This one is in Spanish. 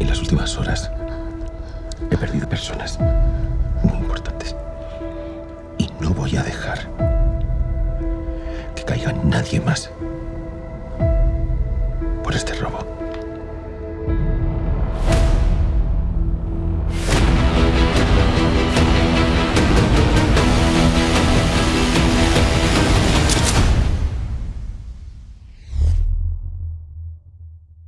En las últimas horas he perdido personas muy importantes. Y no voy a dejar que caiga nadie más